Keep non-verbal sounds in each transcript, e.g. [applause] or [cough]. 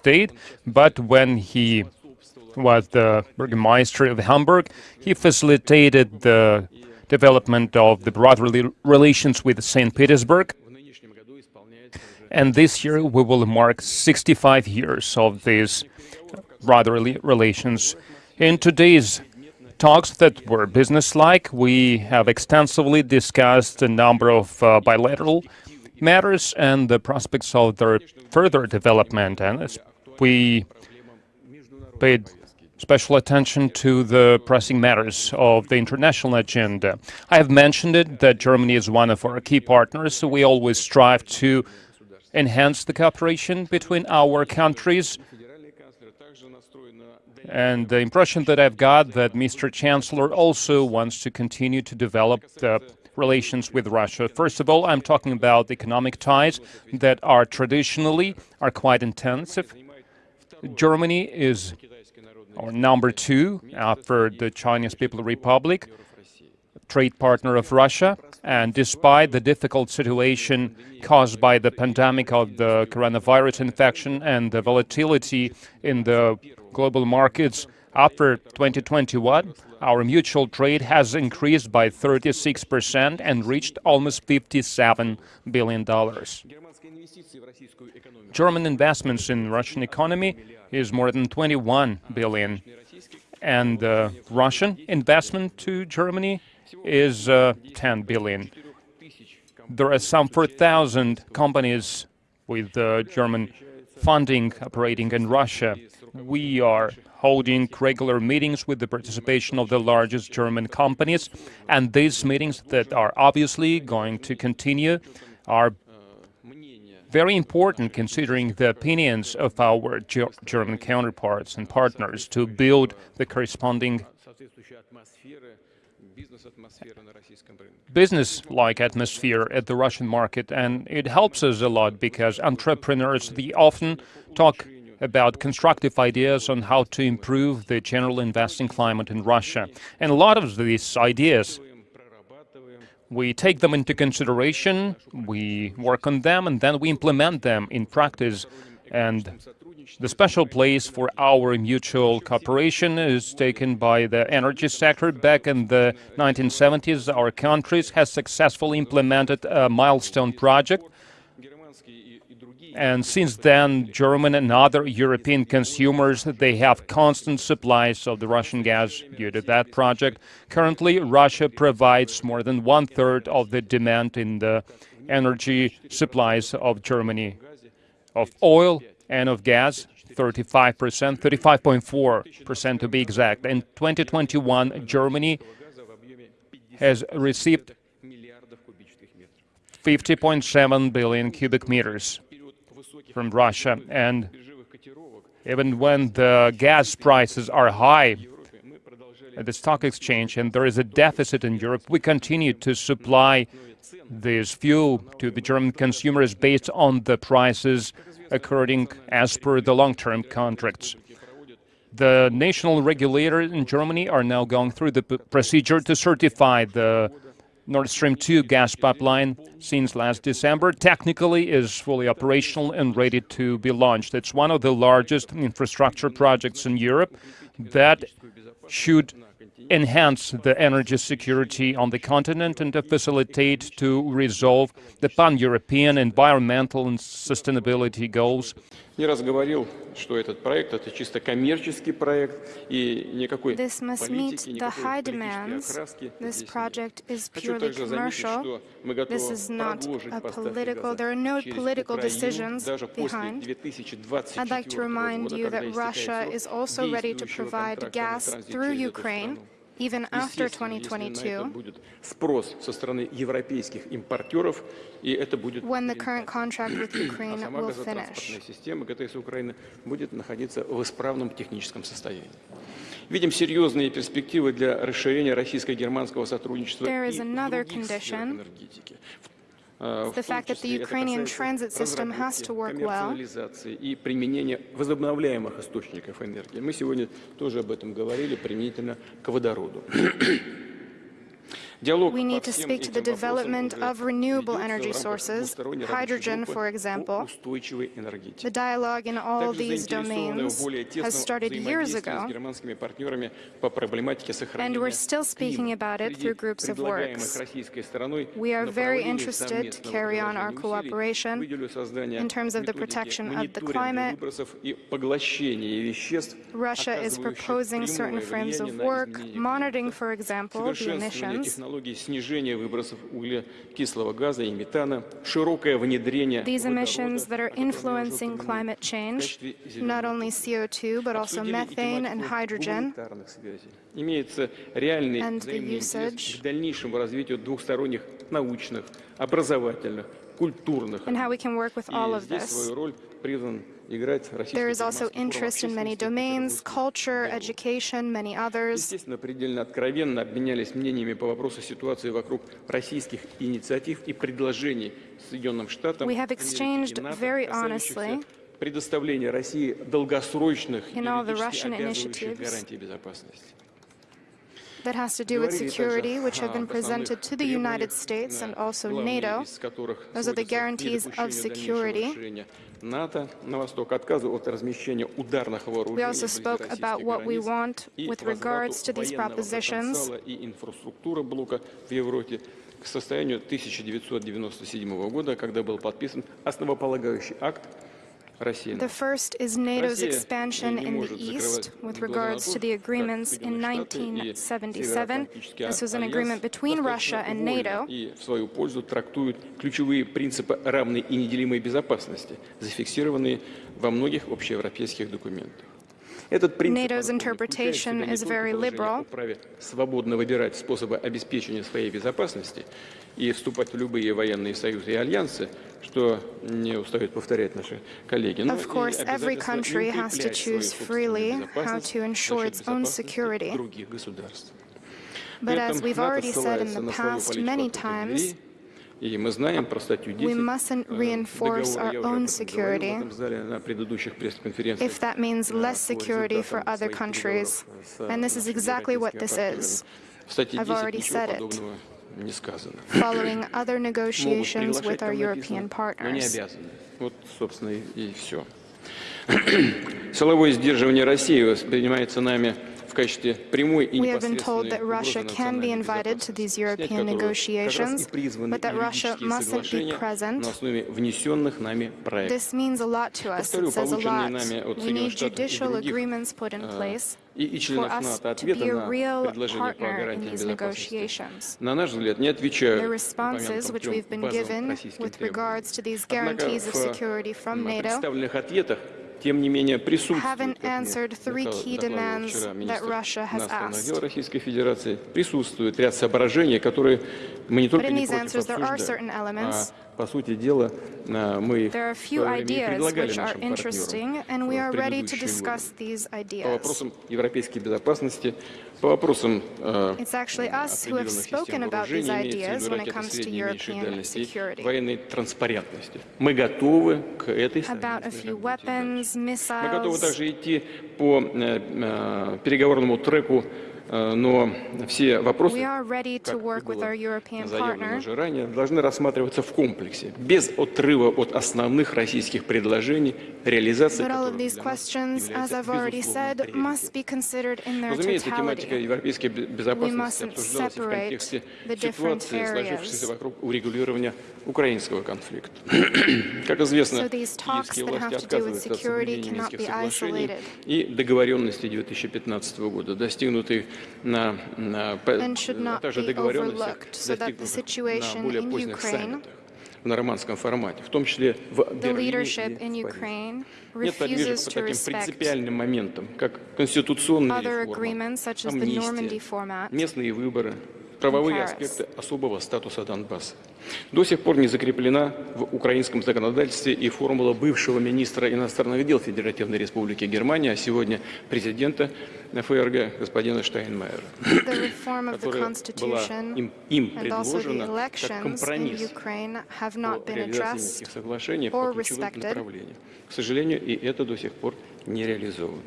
state, but when he was the Burgermeister of Hamburg, he facilitated the development of the brotherly relations with St. Petersburg. And this year we will mark 65 years of these brotherly relations. In today's talks that were business-like, we have extensively discussed a number of uh, bilateral matters and the prospects of their further development. And we paid special attention to the pressing matters of the international agenda. I have mentioned it that Germany is one of our key partners, so we always strive to enhance the cooperation between our countries. And the impression that I've got that Mr. Chancellor also wants to continue to develop the relations with Russia. First of all, I'm talking about economic ties that are traditionally are quite intensive. Germany is or number two uh, after the Chinese People's Republic, trade partner of Russia. And despite the difficult situation caused by the pandemic of the coronavirus infection and the volatility in the global markets, after 2021, our mutual trade has increased by 36% and reached almost $57 billion. German investments in Russian economy is more than 21 billion. And uh, Russian investment to Germany is uh, 10 billion. There are some 4,000 companies with uh, German funding operating in Russia. We are holding regular meetings with the participation of the largest German companies, and these meetings that are obviously going to continue are very important considering the opinions of our German counterparts and partners to build the corresponding business-like atmosphere at the Russian market, and it helps us a lot because entrepreneurs, they often talk about constructive ideas on how to improve the general investing climate in Russia. And a lot of these ideas we take them into consideration, we work on them, and then we implement them in practice. And the special place for our mutual cooperation is taken by the energy sector. Back in the 1970s, our countries has successfully implemented a milestone project and since then, German and other European consumers, they have constant supplies of the Russian gas due to that project. Currently, Russia provides more than one-third of the demand in the energy supplies of Germany, of oil and of gas, 35%, 35.4% to be exact. In 2021, Germany has received 50.7 billion cubic meters from Russia. And even when the gas prices are high at the stock exchange and there is a deficit in Europe, we continue to supply this fuel to the German consumers based on the prices according as per the long-term contracts. The national regulators in Germany are now going through the procedure to certify the Nord Stream 2 gas pipeline since last December technically is fully operational and ready to be launched. It's one of the largest infrastructure projects in Europe that should enhance the energy security on the continent and to facilitate to resolve the pan-European environmental and sustainability goals. This must meet the high demands. This project is purely commercial. This is not a political, there are no political decisions behind. I'd like to remind you that Russia is also ready to provide gas through Ukraine even after 2022, when the current contract with Ukraine will finish. There is another condition. Энергетики, the fact that the Ukrainian transit system has to work well. и применение возобновляемых источников энергии. Мы сегодня тоже об этом говорили применительно к водороду. We need to speak to the development of renewable energy sources, hydrogen, for example. The dialogue in all these domains has started years ago, and we're still speaking about it through groups of works. We are very interested to carry on our cooperation in terms of the protection of the climate. Russia is proposing certain frames of work, monitoring, for example, the emissions. These emissions that are influencing climate change, not only CO2, but also methane and hydrogen, имеется реальный взаимный интерес к дальнейшему развитию двухсторонних научных, образовательных, культурных. and how we can work with all И of здесь this. свою роль призван There is also громадский форум interest in many общественности domains, Петербургского culture, диалога. education, many others. Естественно, предельно откровенно обменялись мнениями по вопросу ситуации вокруг российских инициатив и предложений Соединенным Штатам We have Америки exchanged и НАТО, very касающихся honestly предоставления России долгосрочных in all the юридически Russian обязывающих initiatives гарантий безопасности. that has to do with security, which have been presented to the United States and also NATO. Those are the guarantees of security. We also spoke about what we want with regards to these propositions. к состоянию 1997 года, когда был подписан основополагающий акт Россия expansion не in the может East закрывать with regards to the agreements in Соединенные Штаты и 1977. Североатлантический This was an agreement between Russia and NATO. И в свою пользу трактуют ключевые принципы равной и неделимой безопасности, зафиксированные во многих общеевропейских документах. Этот принцип NATO's interpretation is very liberal. праве свободно выбирать способы обеспечения своей безопасности и вступать в любые военные союзы и альянсы, что не устают повторять наши коллеги, но Of и course, every обязательство country не has to укреплять свою choose собственную freely безопасность how to ensure за its счет own безопасности security. других государств. But При as этом we've НАТО already said in ссылается the на свою past политику many открытых times, дверей, и мы знаем про статью 10 we mustn't э, reinforce договора, our я уже об own этом говорил в security этом зале на предыдущих пресс-конференциях, if that means э, less по security for результатам other своих countries. переговоров с And this is нашими exactly what европейскими this партнерами. is. В статье I've 10 already ничего said it. Не сказано. following [coughs] other Могут negotiations приглашать, with our там European написано, но не обязаны. Вот, собственно, и, и все. [coughs] Силовое сдерживание России воспринимается нами качестве прямой и непосредственной угрозы национальной безопасности, снять которую как раз и призваны юридические соглашения на основе внесенных нами проектов. Повторю, полученные нами от Соединенных Штатов и других э, и, и членов НАТО ответа на предложение по гарантии безопасности, на наш взгляд, не отвечают упомянутым трем базовым российским требованиям. Однако в представленных ответах тем не менее, присутствует, вчера Российской Федерации, присутствует ряд соображений, которые мы не только не против обсуждать, а по сути дела, э, мы их э, предлагали нашим партнерам в годы. По вопросам европейской безопасности, по вопросам э, определенных систем вооружения, военной транспарентности. Мы готовы к этой weapons, Мы готовы также идти по переговорному треку Э, но все вопросы, как было заявлено уже ранее, должны рассматриваться в комплексе, без отрыва от основных российских предложений, реализации said, Разумеется, тематика европейской безопасности обсуждалась в контексте ситуации, сложившейся вокруг урегулирования украинского конфликта. [clears throat] Как известно, киевские власти отказываются от соблюдения Минских соглашений и договоренности 2015 года, достигнутых на, на, на также договоренностях, достигнутых на более поздних саммитах в нормандском формате, в том числе в Берлине. Нет подвижек по таким принципиальным моментам, как конституционные реформы, амнистия, местные выборы, правовые аспекты особого статуса Донбасса. До сих пор не закреплена в украинском законодательстве и формула бывшего министра иностранных дел Федеративной Республики Германия, а сегодня президента ФРГ господина Штайнмайера, которая была им, им предложена как компромисс по реализации. Минских соглашений по ключевым направлениям. К сожалению, и это до сих пор не реализовано.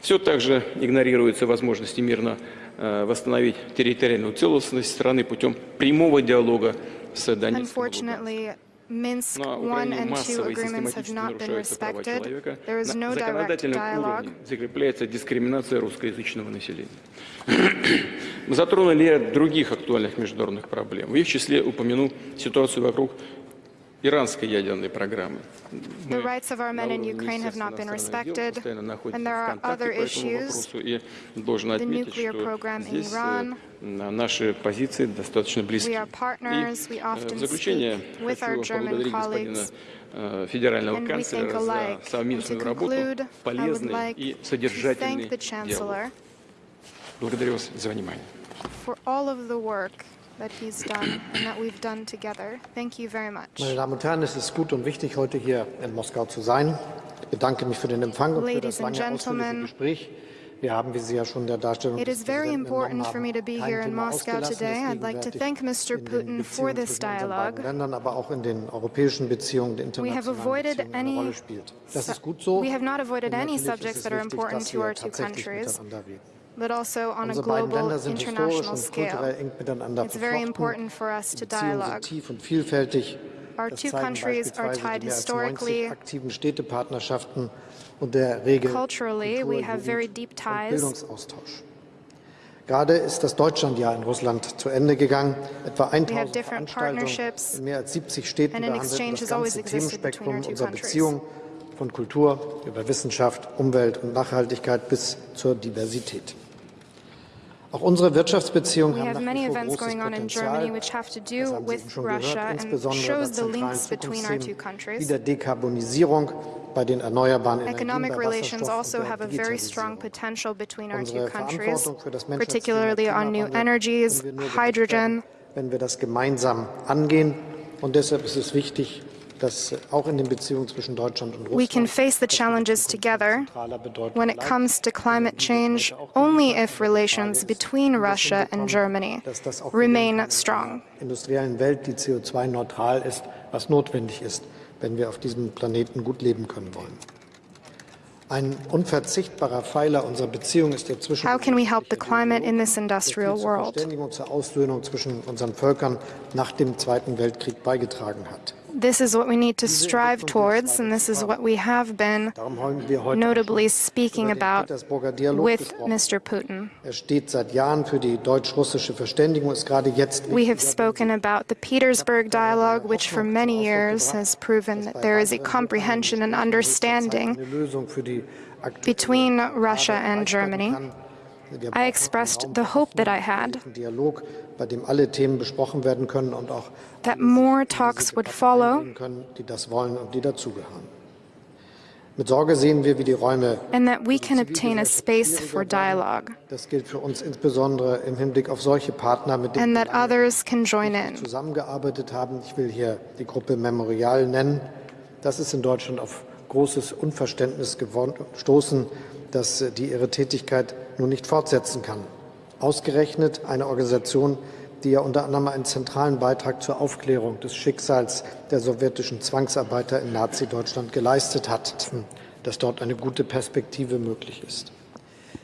Все также игнорируются возможности мирно восстановить территориальную целостность страны путем прямого диалога с Донецком. Minsk I and II agreements have not been respected. There is no direct dialogue. закрепляется дискриминация русскоязычного населения. Мы [coughs] затронули ряд других актуальных международных проблем. В их числе упомяну ситуацию вокруг иранской ядерной программы. The rights of our men in Ukraine have not been respected, and there are other issues. И должен отметить, что здесь наши позиции достаточно близки. И в заключение хочу поблагодарить господина федерального канцлера за совместную работу, полезный и содержательный диалог. Благодарю вас за внимание that he's done and that we've done together. Thank you very much. Meine Damen und Herren, es ist gut und wichtig, heute hier in Moskau zu sein. Ich bedanke mich für den Empfang und für das lange ausführliche Gespräch. Wir haben, wie Sie ja schon der Darstellung It is very important for me to be here in Moscow today. I'd like to thank Mr. Putin for this dialogue. Ländern, aber auch in den europäischen Beziehungen, der we have avoided any, Das ist gut so. We have not avoided any subjects that are important to our two countries but also on a global, international scale. It's very important for us to dialogue. Our two countries are tied historically. Culturally, we have very deep ties. Gerade ist das Deutschlandjahr in Russland zu Ende gegangen. Etwa 1000 Veranstaltungen in mehr als 70 Städten behandeln das ganze Themenspektrum unserer Beziehungen von Kultur über Wissenschaft, Umwelt und Nachhaltigkeit bis zur Diversität. Auch unsere Wirtschaftsbeziehungen haben nach wie vor großes Potenzial. Das haben Sie schon gehört, insbesondere was zentralen Zukunftsthemen wie der Dekarbonisierung bei den erneuerbaren Energien, Economic relations also two countries, particularly on new energies, hydrogen. Wenn wir das gemeinsam angehen, und deshalb ist es wichtig, dass auch in den Beziehungen zwischen Deutschland und Russland we can face the challenges together when it comes to climate change only if relations between Russia and Germany remain strong. industriellen Welt, die CO2-neutral ist, was notwendig ist, wenn wir auf diesem Planeten gut leben können wollen. Ein unverzichtbarer Pfeiler unserer Beziehung ist der zwischen How can we help the climate in this industrial world? zur Aussöhnung zwischen unseren Völkern nach dem Zweiten Weltkrieg beigetragen hat. This is what we need to strive towards, and this is what we have been notably speaking about with Mr. Putin. We have spoken about the Petersburg Dialogue, which for many years has proven that there is a comprehension and understanding between Russia and Germany. I expressed the hope that I had bei dem alle Themen besprochen werden können und auch that more talks would follow können, die das wollen und die dazugehören. Mit Sorge sehen wir, wie die Räume and that we can obtain a space for dialogue. Das gilt für uns insbesondere im Hinblick auf solche Partner, mit denen and that others can join in. zusammengearbeitet haben. Ich will hier die Gruppe Memorial nennen. Das ist in Deutschland auf großes Unverständnis gestoßen, dass die ihre Tätigkeit nun nicht fortsetzen kann. Ausgerechnet eine Organisation, die ja unter anderem einen zentralen Beitrag zur Aufklärung des Schicksals der sowjetischen Zwangsarbeiter in Nazi-Deutschland geleistet hat, dass dort eine gute Perspektive möglich ist.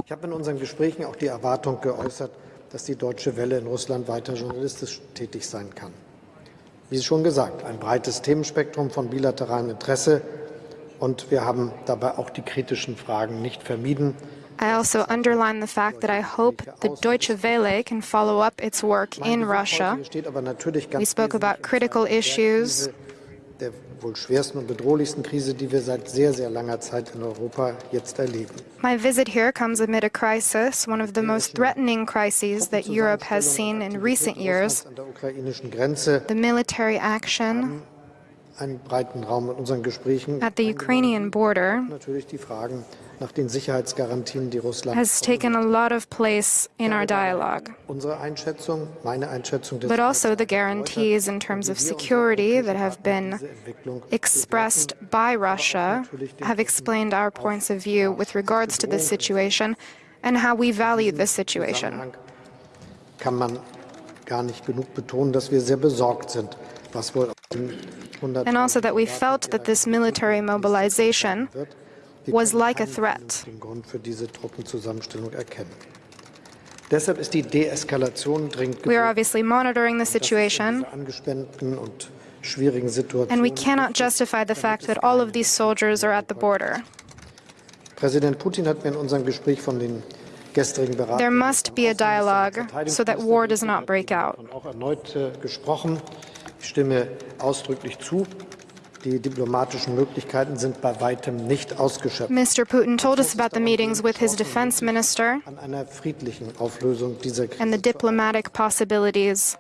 Ich habe in unseren Gesprächen auch die Erwartung geäußert, dass die Deutsche Welle in Russland weiter journalistisch tätig sein kann. Wie schon gesagt, ein breites Themenspektrum von bilateralem Interesse und wir haben dabei auch die kritischen Fragen nicht vermieden. I also underline the fact that I hope the Deutsche Welle can follow up its work in Russia. We spoke about critical issues. der wohl schwersten und bedrohlichsten Krise, die wir seit sehr, sehr langer Zeit in Europa jetzt erleben. My visit here comes amid a crisis, one of the most threatening crises that Europe has seen in recent years. The military action At the Ukrainian border, natürlich die Fragen nach den Sicherheitsgarantien, die Russland has taken a lot of place in our dialogue. Unsere Einschätzung, meine Einschätzung but also the guarantees in terms of security that have been expressed by Russia have explained our points of view with regards to this situation and how we value this situation. Kann man gar nicht genug betonen, dass wir sehr besorgt sind, was wohl and also that we felt that this military mobilization was like a threat. Deshalb ist die Deeskalation dringend We are obviously monitoring the Das ist in situation, dieser angespannten und schwierigen Situation. and we cannot justify the fact that all of these soldiers are at the border. Präsident Putin hat in unserem Gespräch von den gestrigen There must be a dialogue so that war does not break out. Ich stimme ausdrücklich zu. Die diplomatischen Möglichkeiten sind bei weitem nicht ausgeschöpft. Mr. Putin told us about the meetings with his defense minister An einer friedlichen Auflösung dieser Krise. and the diplomatic possibilities.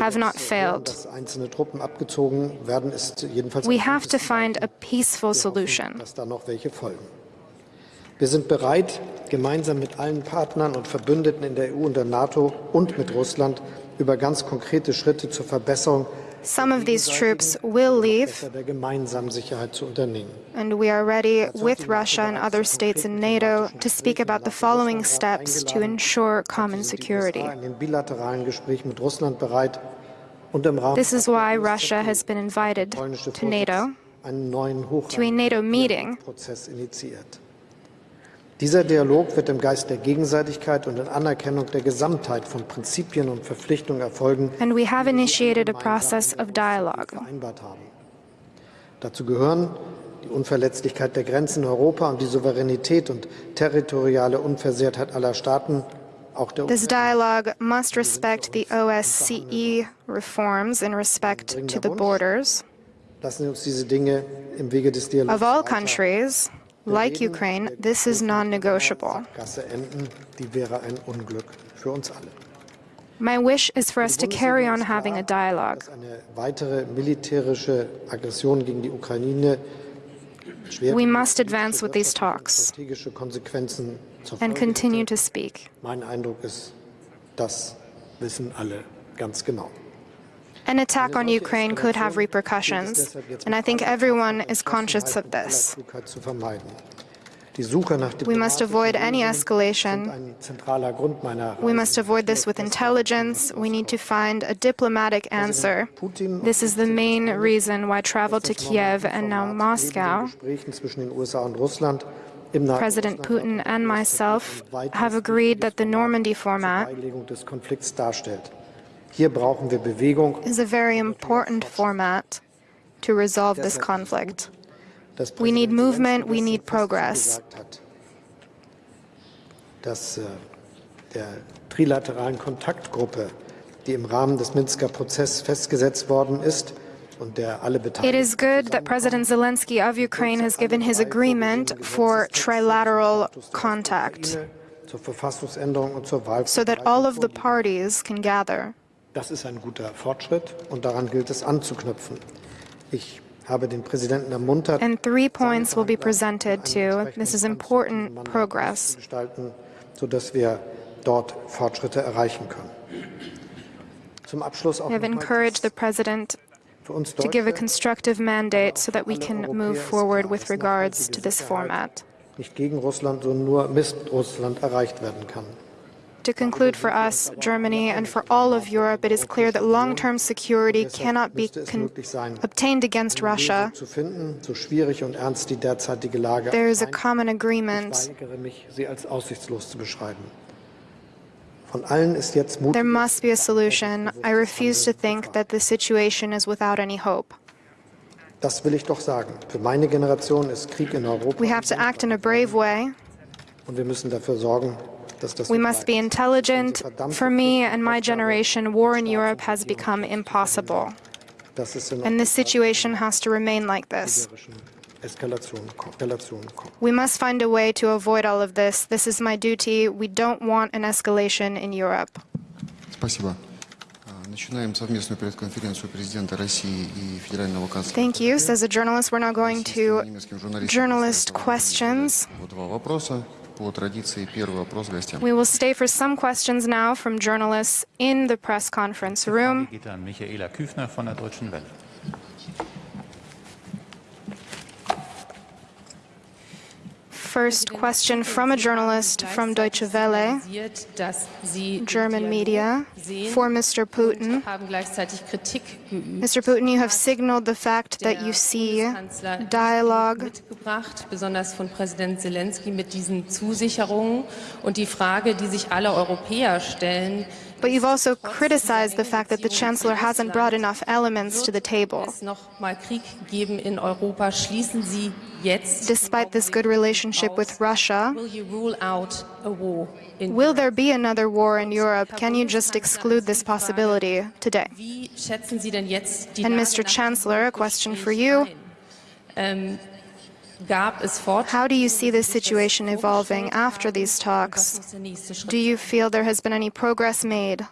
Have not failed. einzelne Truppen abgezogen werden, ist jedenfalls We have to find a peaceful solution. dass da noch welche folgen. Wir sind bereit, gemeinsam mit allen Partnern und Verbündeten in der EU und der NATO und mit Russland über ganz konkrete Schritte zur Verbesserung Some of these troops will leave, der gemeinsamen Sicherheit zu unternehmen. and we are ready with Russia and other states in NATO to speak about the following steps to ensure common security. USA in den bilateralen Gesprächen mit Russland bereit und im Rahmen This is why Russia has been invited to NATO to a NATO meeting. Dieser Dialog wird im Geist der Gegenseitigkeit und in Anerkennung der Gesamtheit von Prinzipien und Verpflichtungen erfolgen, And we have initiated a process of dialogue. vereinbart haben. Dazu gehören die Unverletzlichkeit der Grenzen in Europa und die Souveränität und territoriale Unversehrtheit aller Staaten, auch der This dialogue must respect the OSCE reforms in respect to the borders of all countries. Like Ukraine, this is non-negotiable. My wish is for us to carry on having a dialogue. We must advance with these talks and continue to speak. Mein Eindruck ist, das wissen alle ganz genau. An attack on Ukraine could have repercussions, and I think everyone is conscious of this. We must avoid any escalation. We must avoid this with intelligence. We need to find a diplomatic answer. This is the main reason why travel to Kiev and now Moscow, President Putin and myself have agreed that the Normandy format Hier brauchen wir Bewegung. is a very important format to resolve this conflict. We need movement, we need progress. Dass äh, der trilateralen Kontaktgruppe, die im Rahmen des Minsker Prozesses festgesetzt worden ist und der alle Beteiligten is good that President Zelensky of Ukraine has given his agreement for trilateral contact zur Verfassungsänderung und zur Wahl so that all of the parties can gather. Das ist ein guter Fortschritt und daran gilt es anzuknüpfen. Ich habe den Präsidenten ermuntert, And three points will be presented to. This is important progress. zu gestalten, sodass wir dort Fortschritte erreichen können. Zum Abschluss auch We have encouraged the President to give a constructive mandate so that we can move forward with regards to this format. nicht gegen Russland, sondern nur mit Russland erreicht werden kann. To conclude for us, Germany, and for all of Europe, it is clear that long-term security cannot be Müsste es con- möglich sein, obtained against Russia. Lösung zu finden, so schwierig und ernst die derzeitige Lage There is a common agreement. weigere mich, sie als aussichtslos zu beschreiben. Von allen ist jetzt Mut There must be a solution. I refuse to think that the situation is without any hope. Das will ich doch sagen. Für meine Generation ist Krieg in Europa We have to act in a brave way. We must be intelligent. For me and my generation, war in Europe has become impossible. And this situation has to remain like this. We must find a way to avoid all of this. This is my duty. We don't want an escalation in Europe. Thank you. As a journalist, we're now going to journalist questions по два вопроса. По традиции, первый вопрос гостям. We will stay for some questions now from journalists in the press conference room. geht an Michaela Küfner von der Deutschen Welle. First question from a journalist from Deutsche Welle, German media, for Mr. Putin. Mr. Putin, you have signaled the fact that you see dialogue besonders von Präsident Zelensky mit diesen Zusicherungen und die Frage, die sich alle Europäer stellen, But you've also criticized the fact that the Chancellor hasn't brought enough elements to the table. es noch mal Krieg geben in Europa, schließen Sie jetzt Despite this good relationship with Russia, Will you rule out a war in will there be another war in Europe? Can you just exclude this possibility today? Wie schätzen Sie denn jetzt die And Mr. Chancellor, a question for you. How do you see this situation evolving after these Was talks? muss der nächste Schritt Do you feel there has been any progress made?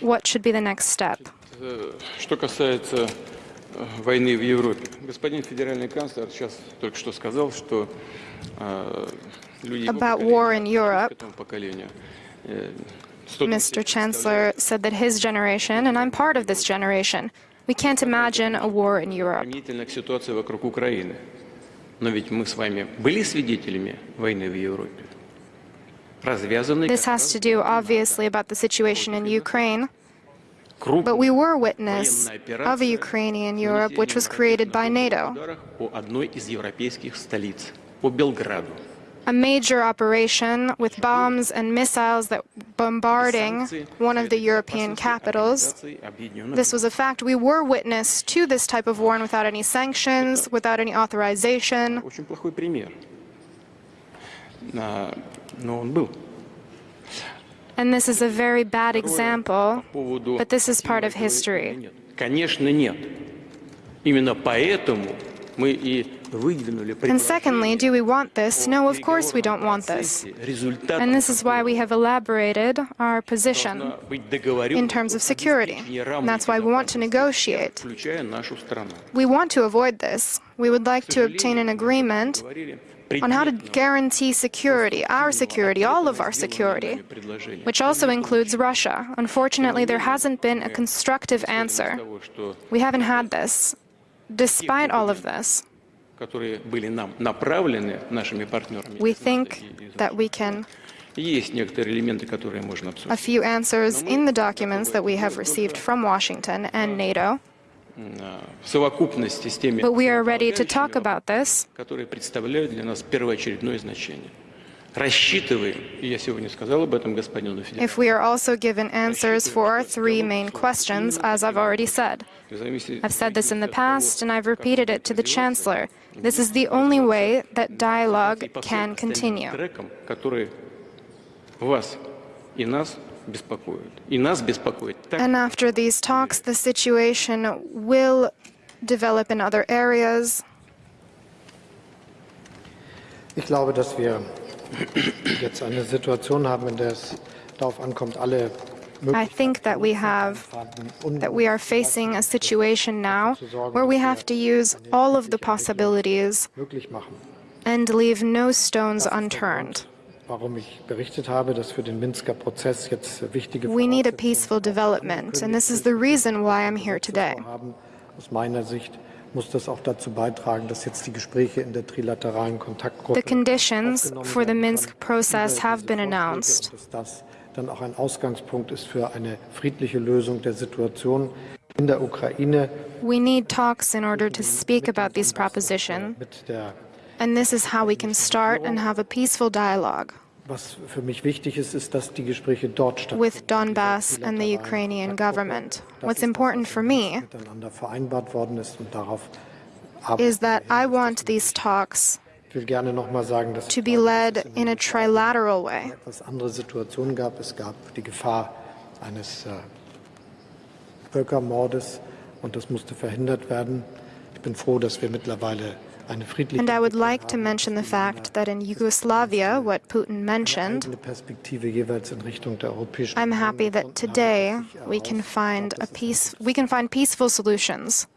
What should be the next step? Э, Что касается э, войны в Европе, господин федеральный канцлер сейчас только что сказал, что э, люди его About поколения, war in Europe, этому поколению, э, 100 Mr. Chancellor said that his generation, and I'm part of this generation, we can't imagine a war in Europe. This has to do, obviously, about the situation in Ukraine. But we were witness of a Ukrainian Europe which was created by NATO ударов по одной из европейских столиц, по Белграду. A major operation with bombs and missiles that bombarding one of the European capitals. This was a fact. We were witness to this type of war and without any sanctions, without any authorization. Очень плохой пример. А, Но он был. And this is a very bad По example, поводу but this is part of хотим мы этого или history. нет. Конечно, нет. Именно поэтому мы и выдвинули and secondly, do we want this? No, of course we don't want this. And this is why we have elaborated our position in terms of security. And that's why we want to negotiate. We want to avoid this. We would like to obtain an agreement on how to guarantee security, our security, all of our security, which also includes Russia. Unfortunately, there hasn't been a constructive answer. We haven't had this, despite all of this. We think that we can a few answers in the documents that we have received from Washington and NATO. But we are ready to talk about this. If we are also given answers for our three main questions, as I've already said. I've said this in the past, and I've repeated it to the Chancellor. This is the only way that dialogue can continue. And after these talks, the situation will develop in other areas. Ich glaube, dass wir have a Situation haben, in der es darauf ankommt, all. I think that we have that we are facing a situation now where we have to use all of the possibilities and leave no stones unturned. Warum ich berichtet habe, dass für den Minsker Prozess jetzt wichtige We need a peaceful development, and this is the reason why I'm here today. haben. Aus meiner Sicht muss das auch dazu beitragen, dass jetzt die Gespräche in der trilateralen Kontaktgruppe The conditions for the Minsk process have been announced. Und Dass das dann auch ein Ausgangspunkt ist für eine friedliche Lösung der Situation in der Ukraine We need talks in order to speak about this proposition. and this is how we can start and have a peaceful dialogue Was für mich wichtig ist, ist, dass die Gespräche dort stattfinden. with Donbass and the Ukrainian government. What's important for me miteinander vereinbart worden ist und darauf is that I want these talks Ich will gerne noch mal sagen, dass to be led in a trilateral way. etwas andere Situationen gab. Es gab die Gefahr eines äh, Völkermordes und das musste verhindert werden. Ich bin froh, dass wir mittlerweile eine friedliche And I would like to mention the fact that in Yugoslavia, what Putin mentioned, eine Perspektive jeweils in Richtung der Europäischen I'm happy that today we can find a peace we can find peaceful solutions.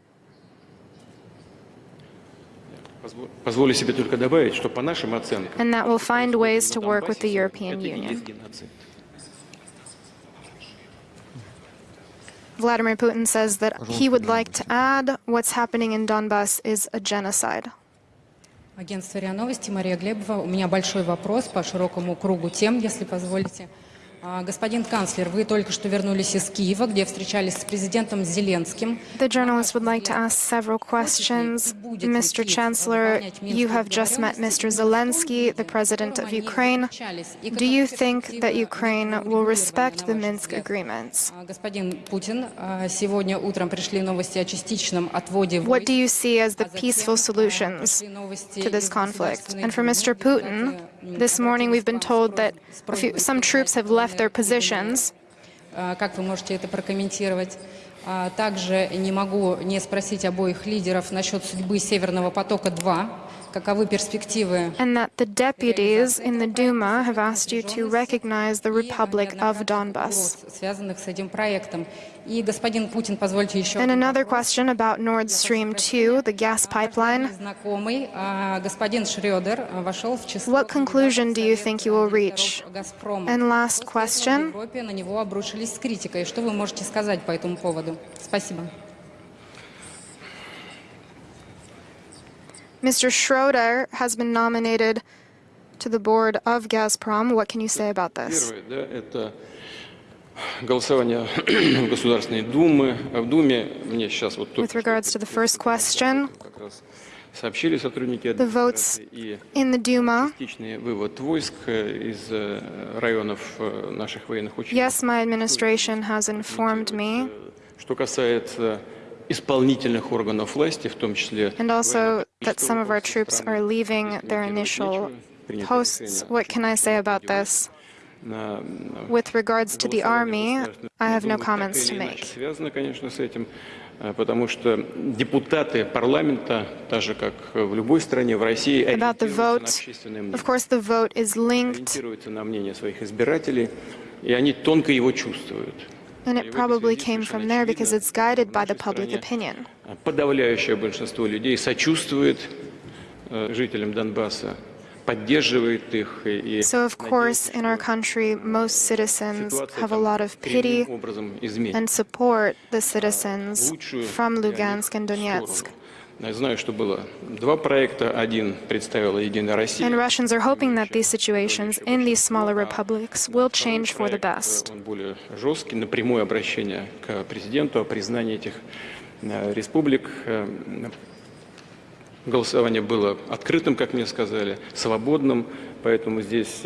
Позволю себе только добавить, что по нашим оценкам And that we'll find ways to work with the European Union. Vladimir Putin says that he would like to add what's happening in Donbass is a genocide. Агентство РИА Новости, Мария Глебова. У меня большой вопрос по широкому кругу тем, если позволите. Господин канцлер, вы только что вернулись из Киева, где встречались с президентом Зеленским. The journalist would like to ask several questions. Mr. Chancellor, you have just met Mr. Zelensky, the president of Ukraine. Do you think that Ukraine will respect the Minsk agreements? Господин Путин, сегодня утром пришли новости о частичном отводе What do you see as the peaceful solutions to this conflict? And for Mr. Putin, this morning we've been told that few, some troops have left their positions. Как вы можете это прокомментировать? Также не могу не спросить обоих лидеров насчет судьбы Северного потока-2. Каковы перспективы? And that the deputies in the Duma have asked you to recognize the Republic of Donbass. And another question about Nord Stream 2, the gas pipeline. What conclusion do you think you will reach? And last question. Mr. Schroeder has been nominated to the board of Gazprom. What can you say about this? В [clears throat] Государственной Думы. В Думе мне сейчас вот With regards to the first question, как раз сообщили сотрудники votes и частичный вывод войск из районов наших военных учреждений. Yes, my administration has informed me. Что касается исполнительных органов власти, в том числе and also that some of our troops are leaving their initial posts. What can I say about this? With regards to the army, I have no comments to make. Связано, конечно, с этим, потому что депутаты парламента, так же как в любой стране, в России, About the vote, of course, the vote is linked ориентируются на мнение своих избирателей, и они тонко его чувствуют. And it probably came from there because it's guided by the public opinion. Подавляющее большинство людей сочувствует жителям Донбасса, поддерживает их. И So, of course, in our country, most citizens have a lot of pity and support the citizens from Lugansk and Donetsk. And Russians are hoping that these situations in these smaller republics will change for the best. Голосование было открытым, как мне сказали, свободным, поэтому здесь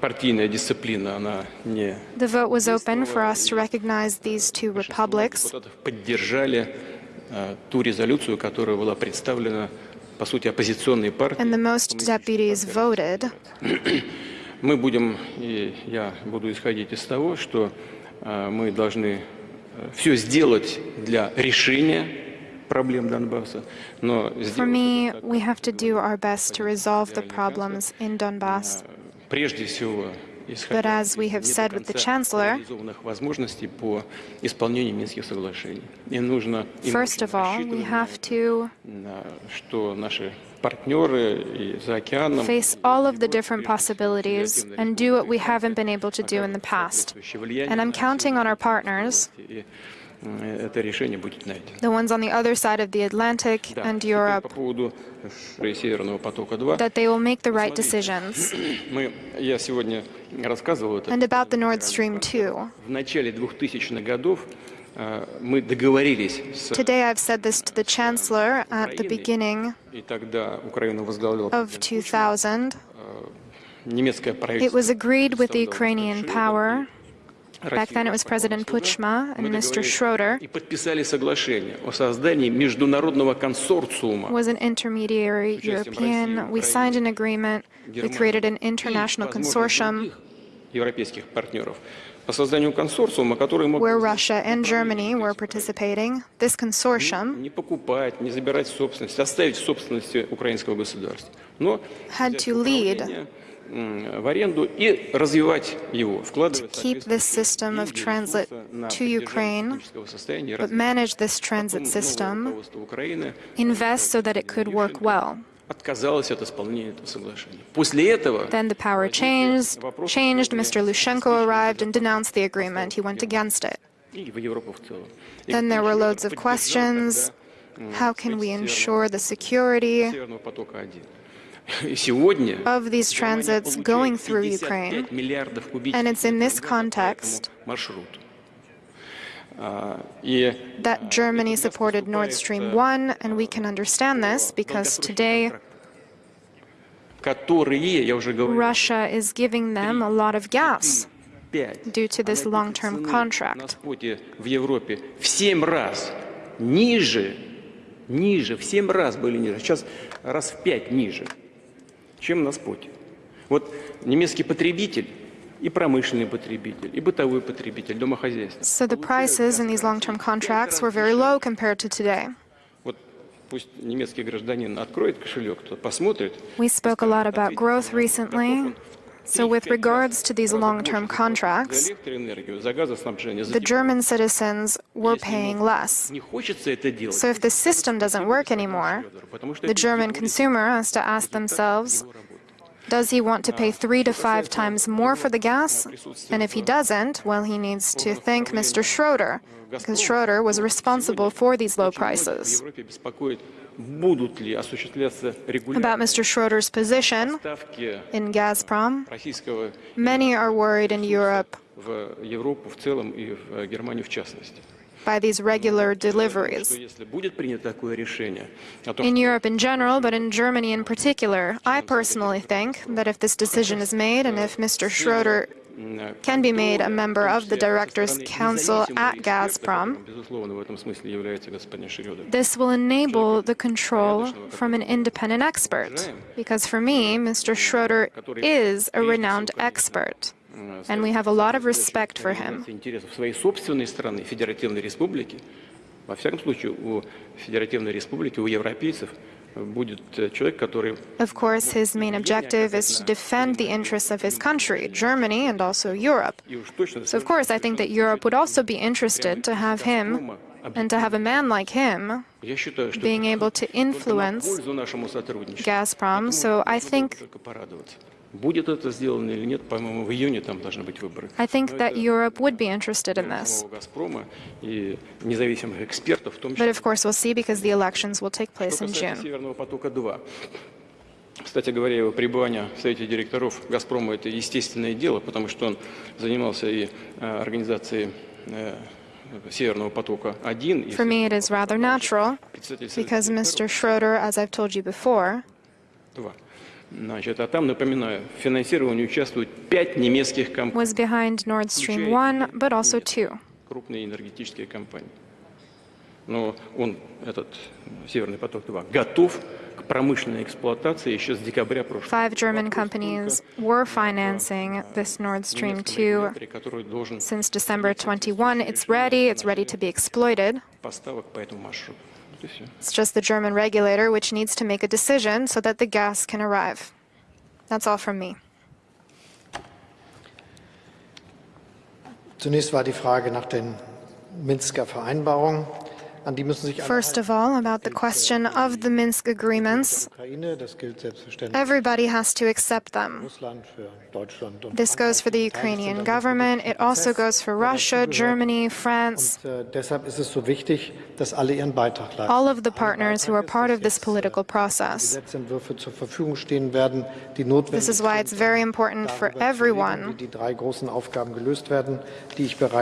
партийная дисциплина, она не... The vote was open for us to recognize these two republics. Поддержали ту резолюцию, которая была представлена, по сути, оппозиционной партией. And the most deputies voted. [clears throat] Мы будем, и я буду исходить из того, что мы должны все сделать для решения For me, we have to do our best to resolve the problems in Donbass. But as we have said with the Chancellor, first of all, we have to face all of the different possibilities and do what we haven't been able to do in the past. And I'm counting on our partners это решение будет найдено. the ones on the other side of the Atlantic and По Europe, поводу Северного потока-2. that they will make the right decisions. [clears throat] Мы, я сегодня рассказывал это. And about the Nord Stream 2. В начале 2000-х годов мы договорились с Today I've said this to the Chancellor at the beginning и тогда Украину возглавлял of 2000. немецкое It правительство. was agreed with the Ukrainian power. Back then it was President Puigdemont and Mr. Schroeder was an intermediary European. We signed an agreement. We created an international consortium where Russia and Germany were participating, this consortium had to lead to keep this system of transit to Ukraine, but manage this transit system, invest so that it could work well. Then the power changed, changed, Mr. Yushchenko arrived and denounced the agreement. He went against it. Then there were loads of questions. How can we ensure the security [laughs] of these transits going through Ukraine? And it's in this context that Germany supported Nord Stream 1, and we can understand this because today Russia is giving them a lot of gas due to this long-term contract. ниже, в 7 раз были ниже, сейчас раз в 5 ниже, Чем на споте. Вот немецкий потребитель и промышленный потребитель, и бытовой потребитель, домохозяйство. So the prices in these long-term contracts were very low compared to today. Вот пусть немецкий гражданин откроет кошелек, посмотрит. We spoke a lot about growth recently. So with regards to these long-term contracts, the German citizens were paying less. So if the system doesn't work anymore, the German consumer has to ask themselves, does he want to pay three to five times more for the gas? And if he doesn't, well, he needs to thank Mr. Schroeder, because Schroeder was responsible for these low prices about Mr. Schroeder's position in Gazprom. Many are worried in Europe by these regular deliveries. In Europe in general, but in Germany in particular, I personally think that if this decision is made and if Mr. Schroeder can be made a member of the Directors' Council at Gazprom. This will enable the control from an independent expert, because for me, Mr. Schroeder is a renowned expert, and we have a lot of respect for him. Во всяком случае, у Федеративной Республики, у европейцев of course, his main objective is to defend the interests of his country, Germany, and also Europe. So, of course, I think that Europe would also be interested to have him and to have a man like him being able to influence Gazprom. So I think Будет это сделано или нет, по-моему, в июне там должны быть выборы. I think that Europe would be interested in this. Газпрома и независимых экспертов, в том числе. But of course we'll see because the elections will take place in June. Северного потока 2. Кстати говоря, его пребывание в Совете директоров «Газпрома» — это естественное дело, потому что он занимался и организацией Северного потока-1. For me, it is rather natural, because Mr. Schroeder, as I've told you before, Значит, а там, напоминаю, в финансировании участвуют пять немецких компаний. Was behind Nord Stream 1, but also two. Крупные энергетические компании. Но он, этот Северный поток-2, готов к промышленной эксплуатации еще с декабря прошлого Five German companies were financing this Nord Stream 2 since December 21. It's ready, it's ready to be exploited. Поставок по этому маршруту. It's just the German regulator which needs to make a decision so that the gas can arrive. That's all from me. Zunächst war die Frage nach den Minsker Vereinbarungen. First of all, about the question of the Minsk agreements, everybody has to accept them. This goes for the Ukrainian government, it also goes for Russia, Germany, France, all of the partners who are part of this political process. This is why it's very important for everyone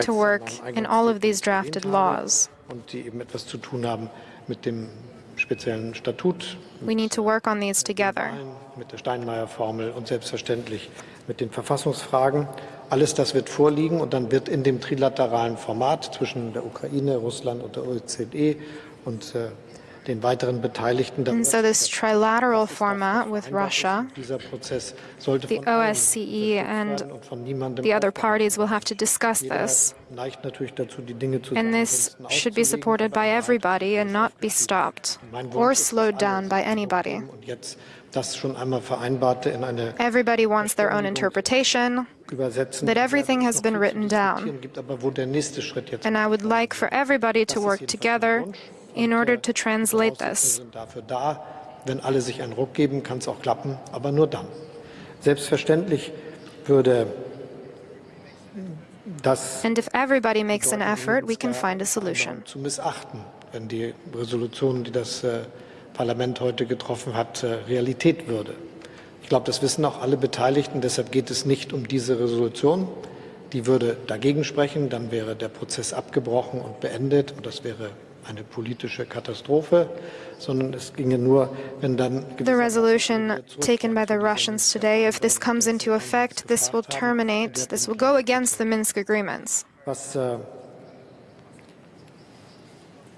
to work in all of these drafted laws. Und die eben etwas zu tun haben mit dem speziellen Statut. We need to work on these together. Mit der Steinmeier-Formel und selbstverständlich mit den Verfassungsfragen. Alles das wird vorliegen und dann wird in dem trilateralen Format zwischen der Ukraine, Russland und der OECD und äh. And so this trilateral format with Russia, the OSCE and the other parties will have to discuss this. And this should be supported by everybody and not be stopped or slowed down by anybody. Everybody wants their own interpretation, that everything has been written down. And I would like for everybody to work together in order to translate this. Wenn alle sich einen Ruck geben, kann es auch klappen, aber nur dann. Selbstverständlich würde das And if everybody makes an effort, we can find a solution. zu missachten. wenn die Resolution, die das äh, Parlament heute getroffen hat, äh, Realität würde. Ich glaube, das wissen auch alle Beteiligten. Deshalb geht es nicht um diese Resolution. Die würde dagegen sprechen. Dann wäre der Prozess abgebrochen und beendet. Und das wäre eine politische Katastrophe, sondern es ginge nur, wenn dann The resolution taken by the Russians today, if this comes into effect, this will terminate, this will go against the Minsk agreements. was äh,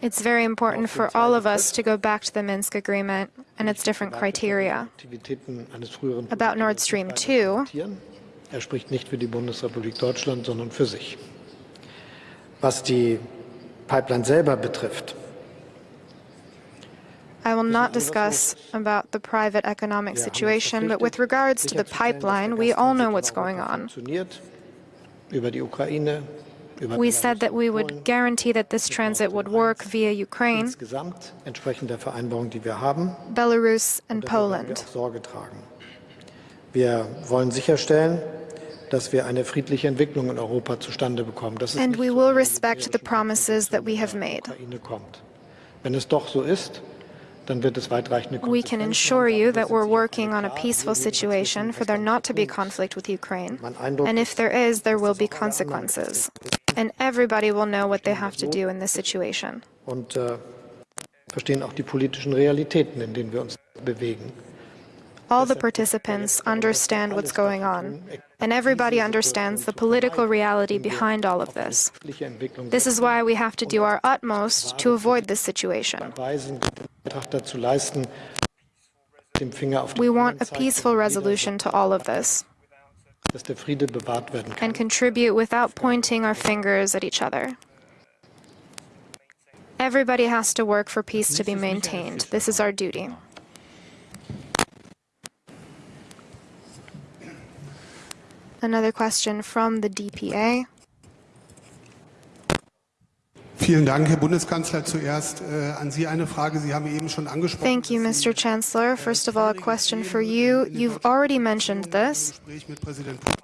It's very important for all of us to go back to the Minsk agreement and its different criteria. Aktivitäten eines früheren About Nord Stream 2, Er spricht nicht für die Bundesrepublik Deutschland, sondern für sich. Was die Pipeline selber betrifft, I will not discuss about the private economic situation, but with regards to the pipeline, we all know what's going on. funktioniert über die Ukraine, über We said that we would guarantee that this transit would work via Ukraine, insgesamt entsprechend der Vereinbarung, die wir haben. Belarus, and Dafür werden wir Poland. Dass wir eine friedliche Entwicklung in Europa zustande bekommen. Dass es And we will einer respect the promises that we have made. Kommt. Wenn es doch so ist, dann wird es weitreichende We can Konsequenzen ensure you Wir that we're working on a peaceful situation for there not to be conflict with Ukraine. And if there is, there will be ist, consequences. And everybody will know what they have to do in this situation. und äh, verstehen auch die politischen Realitäten, in denen wir uns bewegen. All the participants understand what's going on, and everybody understands the political reality behind all of this. This is why we have to do our utmost to avoid this situation. We want a peaceful resolution to all of this and contribute without pointing our fingers at each other. Everybody has to work for peace to be maintained. This is our duty. Another question from the DPA. Vielen Dank, Herr Bundeskanzler. Zuerst äh, an Sie eine Frage. Sie haben eben schon angesprochen. Thank you, Mr. Chancellor. First of all, a question for you. You've already mentioned this. Gespräch mit Präsident Putin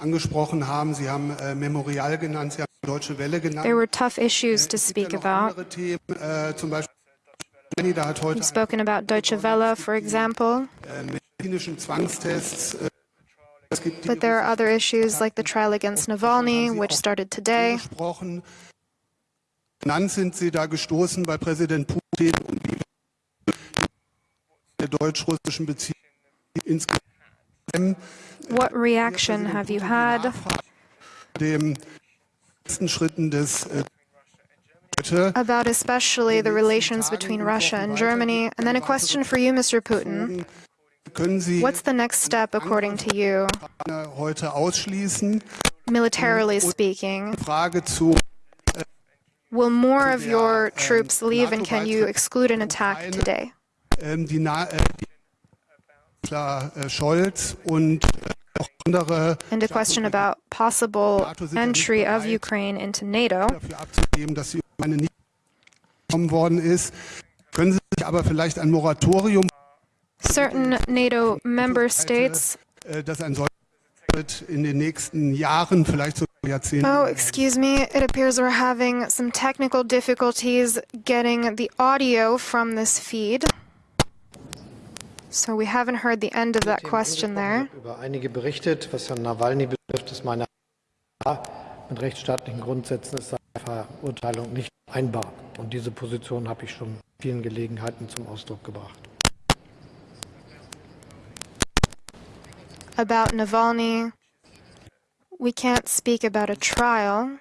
angesprochen haben. Sie haben äh, Memorial genannt, Sie haben Deutsche Welle genannt. There were tough issues to speak about. Themen, äh, zum Beispiel Jenny, da hat heute You've spoken about Deutsche Welle, for example, äh, medizinischen Zwangstests. Äh, es gibt die but there are other issues like the trial against Navalny, which started today. gesprochen. Sind Sie da gestoßen bei Präsident Putin und der deutsch-russischen Beziehungen insgesamt. What reaction have you had dem nächsten Schritten des äh, about especially the relations between Russia and Germany? And then a question for you, Mr. Putin. What's the next step, according to you, militarily speaking? Will more of your troops leave, and can you exclude an attack today? ähm, äh, äh, Scholz und äh, auch andere And a question about possible entry of Ukraine into NATO. dafür Certain NATO member states. äh, solches wird in den nächsten Jahren, vielleicht sogar Jahrzehnten, Oh, excuse me. It appears we're having some technical difficulties getting the audio from this feed. So we haven't heard the end of that question there. Über einige berichtet, was Herrn Nawalny betrifft, ist meine mit rechtsstaatlichen Grundsätzen ist seine Verurteilung nicht einbar. Und diese Position habe ich schon in vielen Gelegenheiten zum Ausdruck gebracht. About Navalny, we can't speak about a trial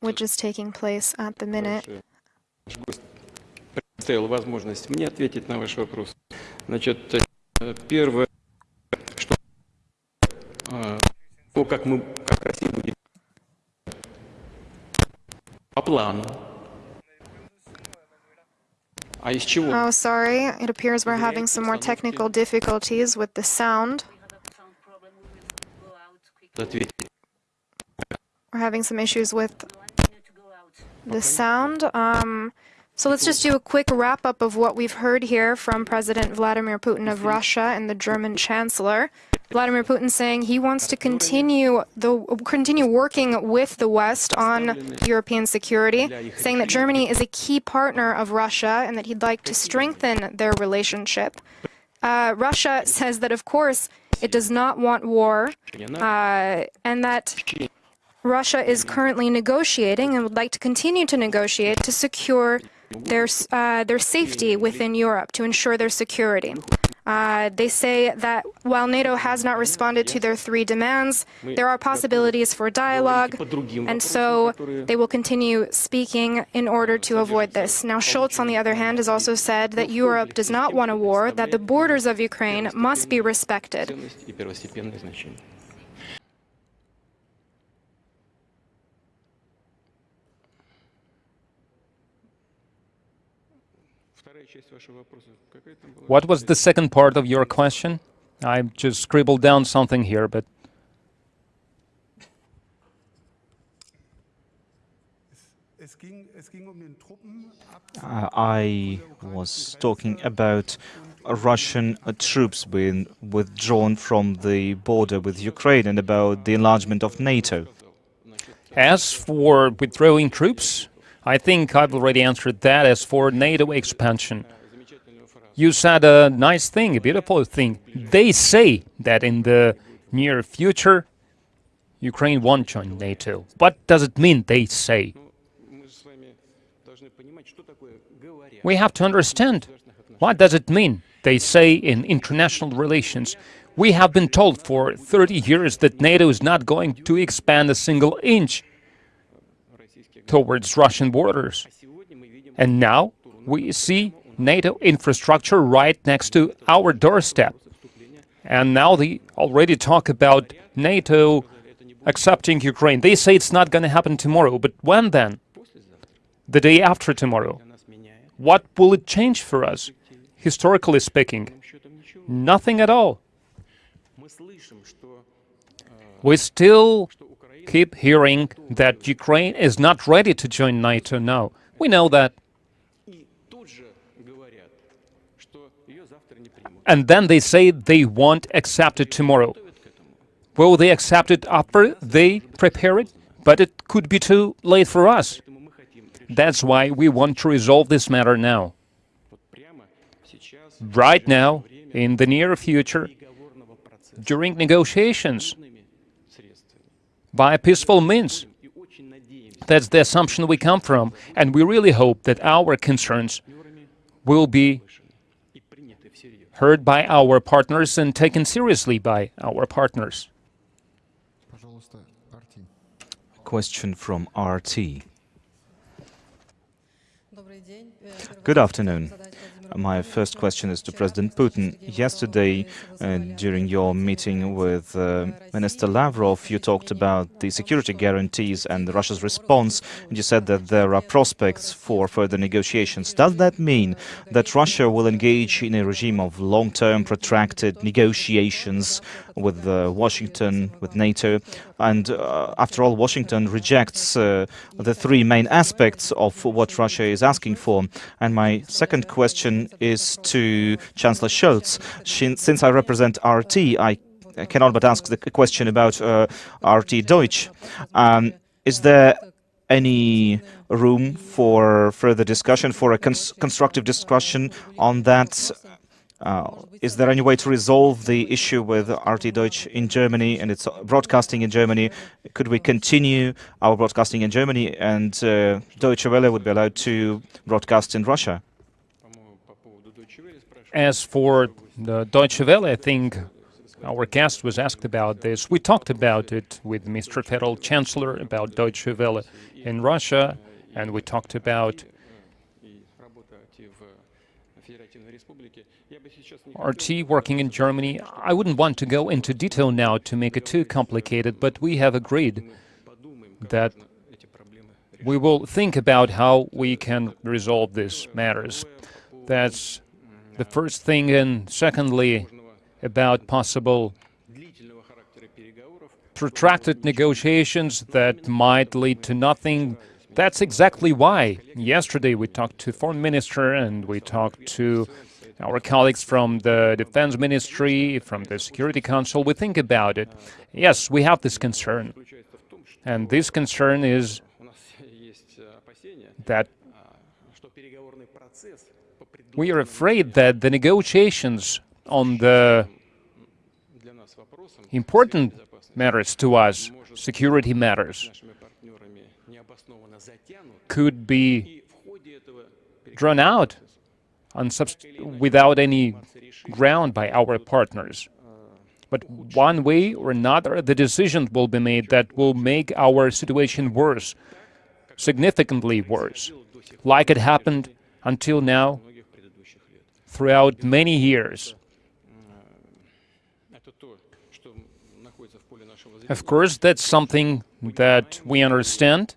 which is taking place at the minute. Наш гость предоставил возможность мне ответить на ваш вопрос. Значит, э, первое, что э, то, как мы, как Россия будет по плану. А из чего? Oh, sorry. It appears we're having some more technical difficulties with the sound. We're having some issues with the sound. Um, so let's just do a quick wrap-up of what we've heard here from President Vladimir Putin of Russia and the German Chancellor. Vladimir Putin saying he wants to continue the continue working with the West on European security, saying that Germany is a key partner of Russia and that he'd like to strengthen their relationship. Uh, Russia says that, of course, it does not want war, uh, and that Russia is currently negotiating and would like to continue to negotiate to secure their, uh, their safety within Europe, to ensure their security. Uh, they say that while NATO has not responded to their three demands, there are possibilities for dialogue, and so they will continue speaking in order to avoid this. Now, Scholz, on the other hand, has also said that Europe does not want a war, that the borders of Ukraine must be respected. What was the second part of your question? I just scribbled down something here, but... Uh, I was talking about Russian uh, troops being withdrawn from the border with Ukraine and about the enlargement of NATO. As for withdrawing troops, I think I've already answered that. As for NATO expansion, you said a nice thing, a beautiful thing. They say that in the near future, Ukraine won't join NATO. What does it mean, they say? We have to understand, what does it mean, they say in international relations? We have been told for 30 years that NATO is not going to expand a single inch towards Russian borders. And now we see NATO infrastructure right next to our doorstep. And now they already talk about NATO accepting Ukraine. They say it's not going to happen tomorrow, but when then? The day after tomorrow. What will it change for us, historically speaking? Nothing at all. We still keep hearing that Ukraine is not ready to join NATO now. We know that. and then they say they won't accept it tomorrow. Will they accept it after they prepare it? But it could be too late for us. That's why we want to resolve this matter now. Right now, in the near future, during negotiations, by peaceful means. That's the assumption we come from, and we really hope that our concerns will be heard by our partners and taken seriously by our partners. Question from RT. Good afternoon. My first question is to President Putin. Yesterday, uh, during your meeting with uh, Minister Lavrov, you talked about the security guarantees and Russia's response, and you said that there are prospects for further negotiations. Does that mean that Russia will engage in a regime of long-term, protracted negotiations with uh, Washington, with NATO? And uh, after all, Washington rejects uh, the three main aspects of what Russia is asking for. And my second question is to Chancellor Scholz. Since I represent RT, I cannot but ask the question about uh, RT Deutsch. Um, is there any room for further discussion, for a cons constructive discussion on that uh, is there any way to resolve the issue with RT Deutsch in Germany and its broadcasting in Germany? Could we continue our broadcasting in Germany and uh, Deutsche Welle would be allowed to broadcast in Russia? As for the Deutsche Welle, I think our guest was asked about this. We talked about it with Mr. Federal Chancellor about Deutsche Welle in Russia, and we talked about RT working in Germany, I wouldn't want to go into detail now to make it too complicated, but we have agreed that we will think about how we can resolve these matters. That's the first thing, and secondly, about possible protracted negotiations that might lead to nothing That's exactly why. Yesterday we talked to foreign minister and we talked to our colleagues from the defense ministry, from the security council. We think about it. Yes, we have this concern. And this concern is that we are afraid that the negotiations on the important matters to us, security matters, could be drawn out without any ground by our partners. But one way or another, the decision will be made that will make our situation worse, significantly worse, like it happened until now throughout many years. Of course, that's something that we understand,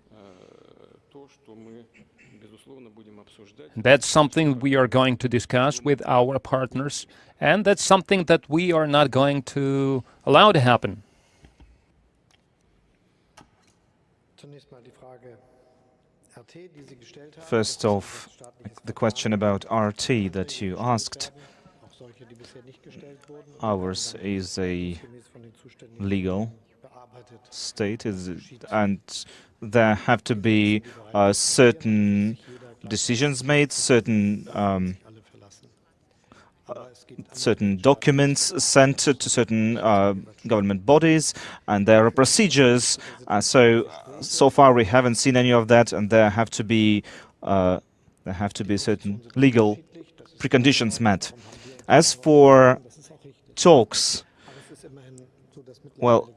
That's something we are going to discuss with our partners, and that's something that we are not going to allow to happen. First off, the question about RT that you asked. Ours is a legal state, and there have to be uh, certain decisions made, certain um, uh, certain documents sent to certain uh, government bodies, and there are procedures. Uh, so, so far we haven't seen any of that, and there have to be uh, there have to be certain legal preconditions met. As for talks, well,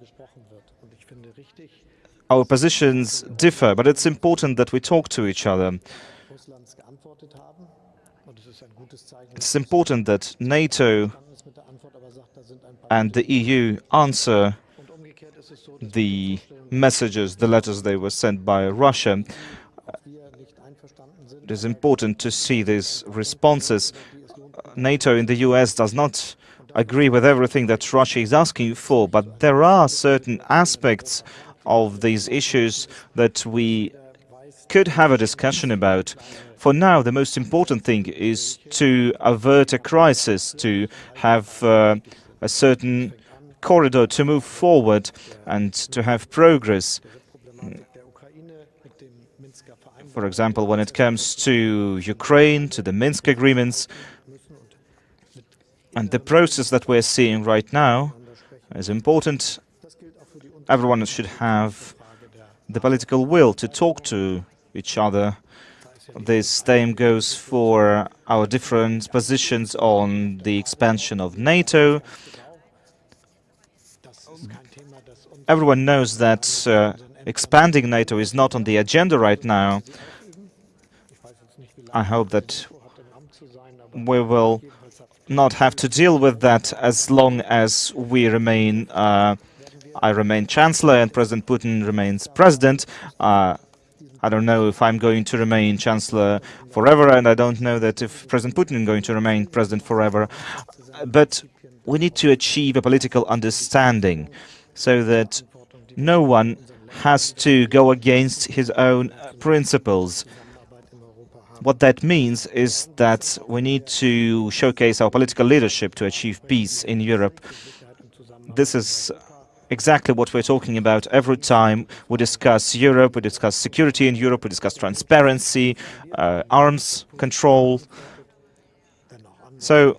our positions differ, but it's important that we talk to each other. It's important that NATO and the EU answer the messages, the letters they were sent by Russia. It is important to see these responses. NATO in the US does not agree with everything that Russia is asking for, but there are certain aspects of these issues that we could have a discussion about. For now, the most important thing is to avert a crisis, to have uh, a certain corridor to move forward and to have progress. For example, when it comes to Ukraine, to the Minsk agreements, and the process that we're seeing right now is important. Everyone should have the political will to talk to each other. The same goes for our different positions on the expansion of NATO. Everyone knows that uh, expanding NATO is not on the agenda right now. I hope that we will not have to deal with that as long as we remain, uh, I remain Chancellor and President Putin remains President. Uh, I don't know if I'm going to remain Chancellor forever, and I don't know that if President Putin is going to remain President forever. But we need to achieve a political understanding so that no one has to go against his own principles. What that means is that we need to showcase our political leadership to achieve peace in Europe. This is exactly what we're talking about every time we discuss Europe, we discuss security in Europe, we discuss transparency, uh, arms control. So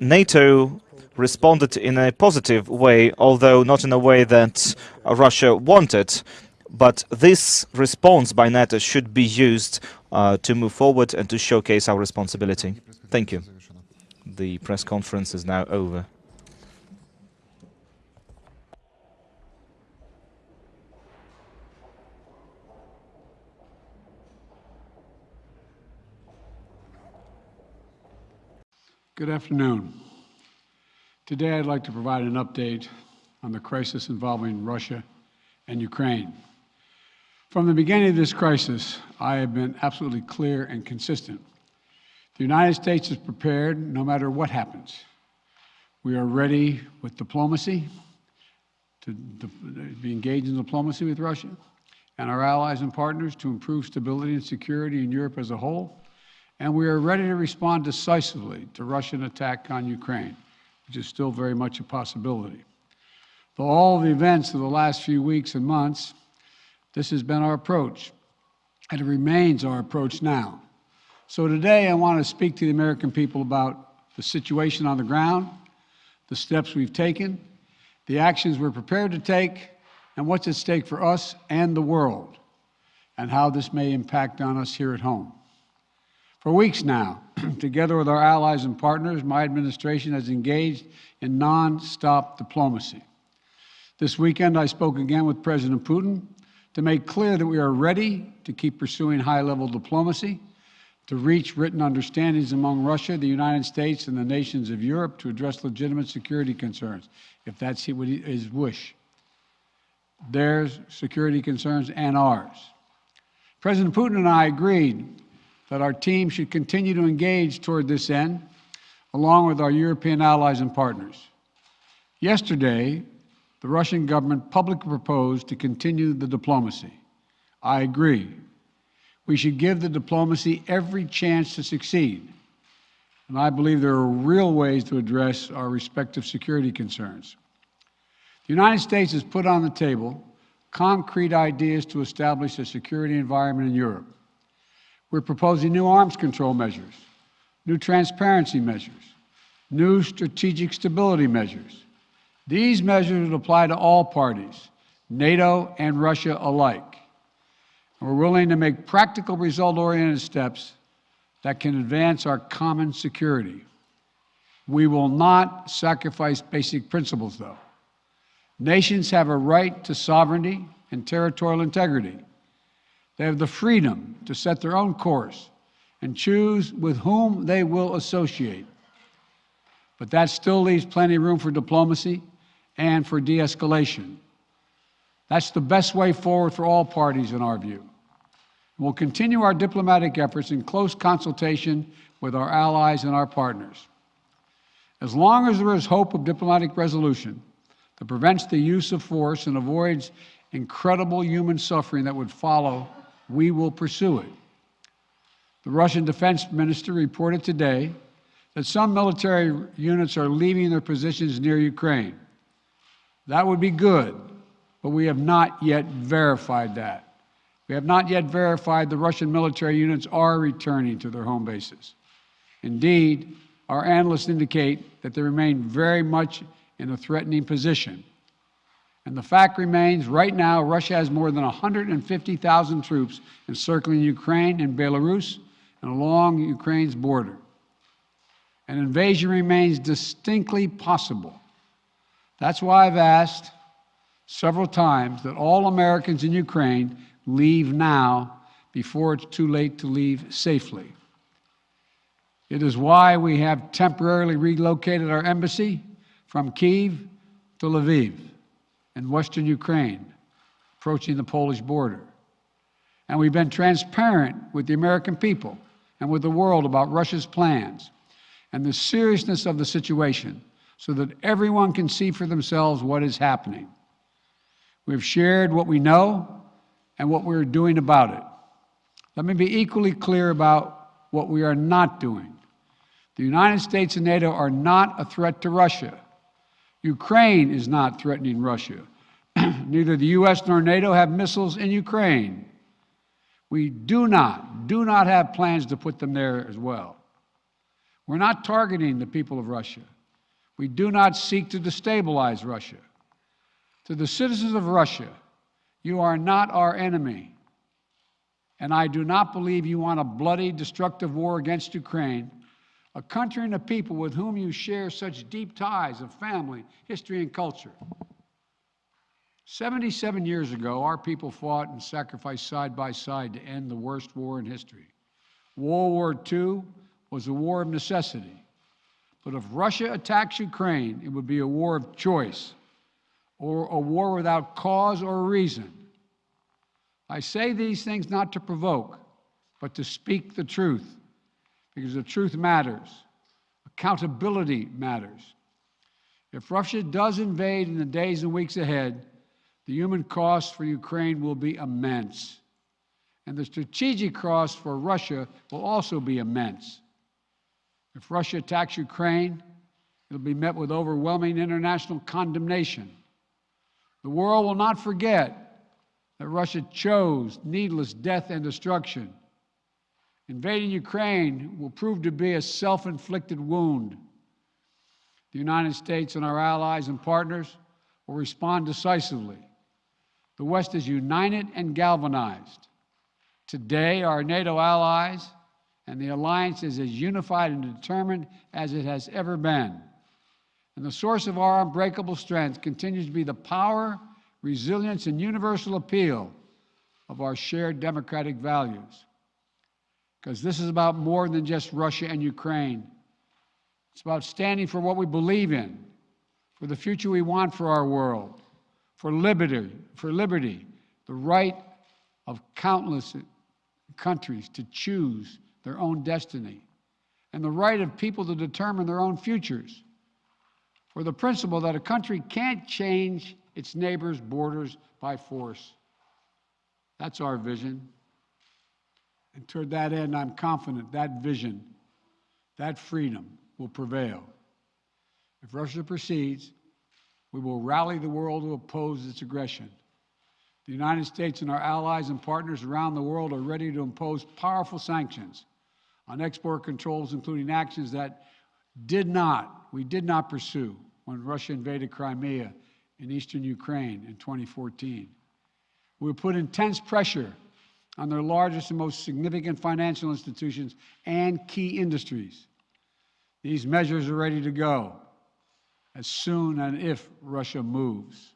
NATO responded in a positive way, although not in a way that Russia wanted. But this response by NATO should be used uh, to move forward and to showcase our responsibility. Thank you. The press conference is now over. Good afternoon. Today I'd like to provide an update on the crisis involving Russia and Ukraine. From the beginning of this crisis, I have been absolutely clear and consistent. The United States is prepared no matter what happens. We are ready with diplomacy, to, be engaged in diplomacy with Russia, and our allies and partners to improve stability and security in Europe as a whole, and we are ready to respond decisively to Russian attack on Ukraine, which is still very much a possibility. For all the events of the last few weeks and months, this has been our approach, and it remains our approach now. So today I want to speak to the American people about the situation on the ground, the steps we've taken, the actions we're prepared to take, and what's at stake for us and the world, and how this may impact on us here at home. For weeks now, [clears throat] together with our allies and partners, my administration has engaged in non-stop diplomacy. This weekend, I spoke again with President Putin to make clear that we are ready to keep pursuing high-level diplomacy, to reach written understandings among Russia, the United States, and the nations of Europe to address legitimate security concerns, if that's his wish. Their security concerns and ours. President Putin and I agreed that our team should continue to engage toward this end, along with our European allies and partners. Yesterday, the Russian government publicly proposed to continue the diplomacy. I agree. We should give the diplomacy every chance to succeed. And I believe there are real ways to address our respective security concerns. The United States has put on the table concrete ideas to establish a security environment in Europe. We're proposing new arms control measures, new transparency measures, new strategic stability measures, these measures would apply to all parties, NATO and Russia alike. And we're willing to make practical result-oriented steps that can advance our common security. We will not sacrifice basic principles, though. Nations have a right to sovereignty and territorial integrity. They have the freedom to set their own course and choose with whom they will associate. But that still leaves plenty of room for diplomacy and for de escalation. That's the best way forward for all parties, in our view. We'll continue our diplomatic efforts in close consultation with our allies and our partners. As long as there is hope of diplomatic resolution that prevents the use of force and avoids incredible human suffering that would follow, we will pursue it. The Russian defense minister reported today that some military units are leaving their positions near Ukraine. That would be good, but we have not yet verified that. We have not yet verified the Russian military units are returning to their home bases. Indeed, our analysts indicate that they remain very much in a threatening position. And the fact remains, right now, Russia has more than 150,000 troops encircling Ukraine and Belarus and along Ukraine's border. An invasion remains distinctly possible. That's why I've asked several times that all Americans in Ukraine leave now before it's too late to leave safely. It is why we have temporarily relocated our embassy from Kiev to Lviv in western Ukraine, approaching the Polish border. And we've been transparent with the American people and with the world about Russia's plans and the seriousness of the situation so that everyone can see for themselves what is happening. We've shared what we know and what we're doing about it. Let me be equally clear about what we are not doing. The United States and NATO are not a threat to Russia. Ukraine is not threatening Russia. [clears throat] Neither the U.S. nor NATO have missiles in Ukraine. We do not, do not have plans to put them there as well. We're not targeting the people of Russia. We do not seek to destabilize Russia. To the citizens of Russia, you are not our enemy. And I do not believe you want a bloody, destructive war against Ukraine, a country and a people with whom you share such deep ties of family, history, and culture. 77 years ago, our people fought and sacrificed side by side to end the worst war in history. World War II was a war of necessity. But if Russia attacks Ukraine, it would be a war of choice or a war without cause or reason. I say these things not to provoke, but to speak the truth, because the truth matters. Accountability matters. If Russia does invade in the days and weeks ahead, The human cost for Ukraine will be immense. And the strategic cost for Russia will also be immense. If Russia attacks Ukraine, it'll be met with overwhelming international condemnation. The world will not forget that Russia chose needless death and destruction. Invading Ukraine will prove to be a self inflicted wound. The United States and our allies and partners will respond decisively. The West is united and galvanized. Today, our NATO allies and the alliance is as unified and determined as it has ever been. And the source of our unbreakable strength continues to be the power, resilience, and universal appeal of our shared democratic values. Because this is about more than just Russia and Ukraine. It's about standing for what we believe in, for the future we want for our world, for liberty, for liberty, the right of countless countries to choose their own destiny, and the right of people to determine their own futures, for the principle that a country can't change its neighbor's borders by force. That's our vision. And toward that end, I'm confident that vision, that freedom, will prevail. If Russia proceeds, we will rally the world to oppose its aggression. The United States and our allies and partners around the world are ready to impose powerful sanctions on export controls, including actions that did not, we did not pursue when Russia invaded Crimea in eastern Ukraine in 2014. We will put intense pressure on their largest and most significant financial institutions and key industries. These measures are ready to go as soon and if Russia moves.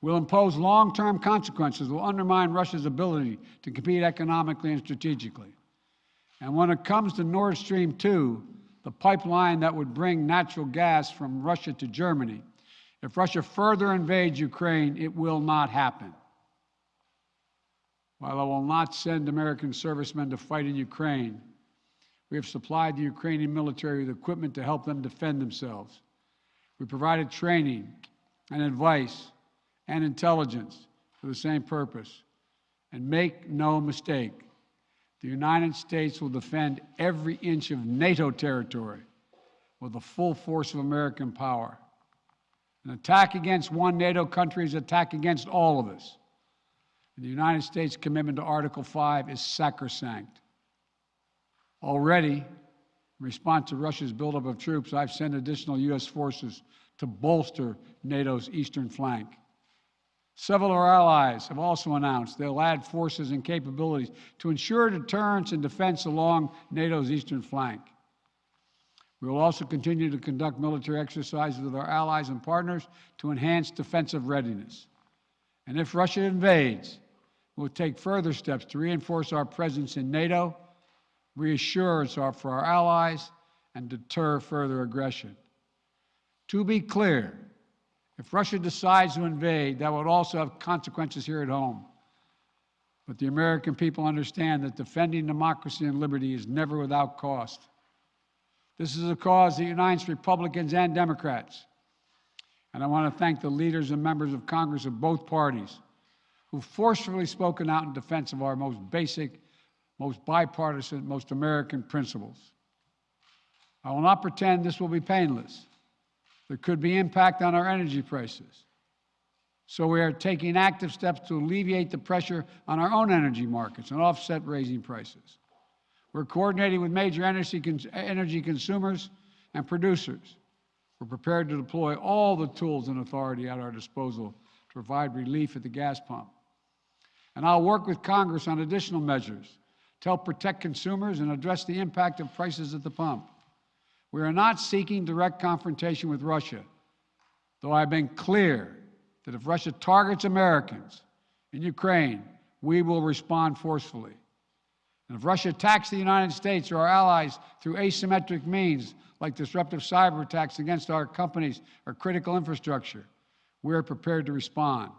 We'll impose long term consequences will undermine Russia's ability to compete economically and strategically. And when it comes to Nord Stream 2, the pipeline that would bring natural gas from Russia to Germany, if Russia further invades Ukraine, it will not happen. While I will not send American servicemen to fight in Ukraine, we have supplied the Ukrainian military with equipment to help them defend themselves. We provided training and advice and intelligence for the same purpose. And make no mistake, the United States will defend every inch of NATO territory with the full force of American power. An attack against one NATO country is an attack against all of us. The United States' commitment to Article 5 is sacrosanct. Already, in response to Russia's buildup of troops, I've sent additional U.S. forces to bolster NATO's eastern flank. Several of our allies have also announced they'll add forces and capabilities to ensure deterrence and defense along NATO's eastern flank. We will also continue to conduct military exercises with our allies and partners to enhance defensive readiness. And if Russia invades, we'll take further steps to reinforce our presence in NATO reassurance for our allies, and deter further aggression. To be clear, if Russia decides to invade, that would also have consequences here at home. But the American people understand that defending democracy and liberty is never without cost. This is a cause that unites Republicans and Democrats. And I want to thank the leaders and members of Congress of both parties who forcefully spoken out in defense of our most basic most bipartisan, most American principles. I will not pretend this will be painless. There could be impact on our energy prices. So we are taking active steps to alleviate the pressure on our own energy markets and offset raising prices. We're coordinating with major energy, cons energy consumers and producers. We're prepared to deploy all the tools and authority at our disposal to provide relief at the gas pump. And I'll work with Congress on additional measures to help protect consumers and address the impact of prices at the pump. We are not seeking direct confrontation with Russia, though I've been clear that if Russia targets Americans in Ukraine, we will respond forcefully. And if Russia attacks the United States or our allies through asymmetric means, like disruptive cyber attacks against our companies or critical infrastructure, we are prepared to respond.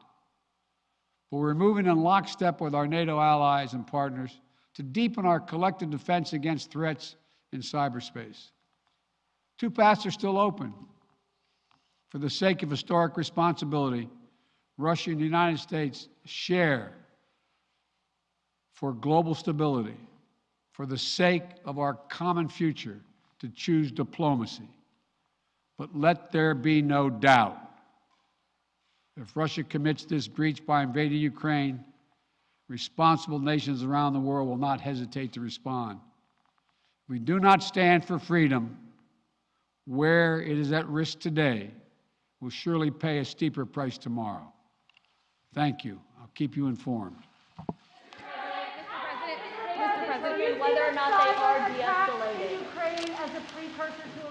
But we're moving in lockstep with our NATO allies and partners to deepen our collective defense against threats in cyberspace. Two paths are still open. For the sake of historic responsibility, Russia and the United States share for global stability, for the sake of our common future, to choose diplomacy. But let there be no doubt. If Russia commits this breach by invading Ukraine, responsible nations around the world will not hesitate to respond. We do not stand for freedom where it is at risk today will surely pay a steeper price tomorrow. Thank you. I'll keep you informed. Mr. President, whether or not they are de-escalating. Ukraine as a precursor to a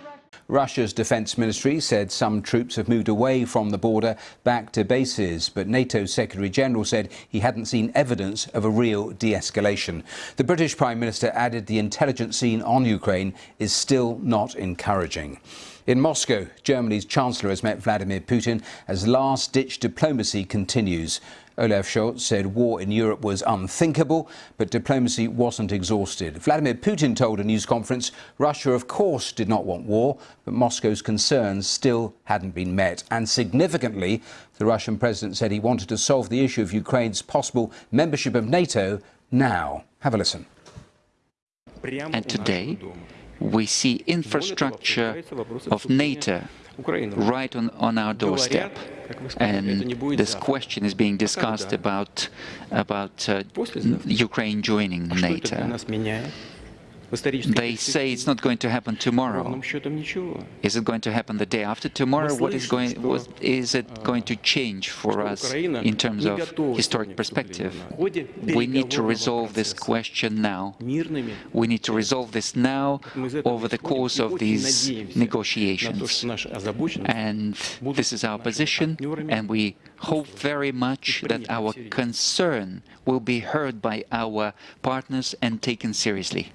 Russia's defense ministry said some troops have moved away from the border back to bases, but NATO's Secretary General said he hadn't seen evidence of a real de-escalation. The British Prime Minister added the intelligence scene on Ukraine is still not encouraging. In Moscow, Germany's Chancellor has met Vladimir Putin as last-ditch diplomacy continues. Olaf Scholz said war in Europe was unthinkable, but diplomacy wasn't exhausted. Vladimir Putin told a news conference Russia, of course, did not want war, but Moscow's concerns still hadn't been met. And significantly, the Russian president said he wanted to solve the issue of Ukraine's possible membership of NATO now. Have a listen. And today, we see infrastructure of NATO right on, on our doorstep. And this question is being discussed about, about uh, Ukraine joining NATO. They say it's not going to happen tomorrow. Is it going to happen the day after tomorrow? What is going? What is it going to change for us in terms of historic perspective? We need to resolve this question now. We need to resolve this now over the course of these negotiations. And this is our position, and we hope very much that our concern will be heard by our partners and taken seriously.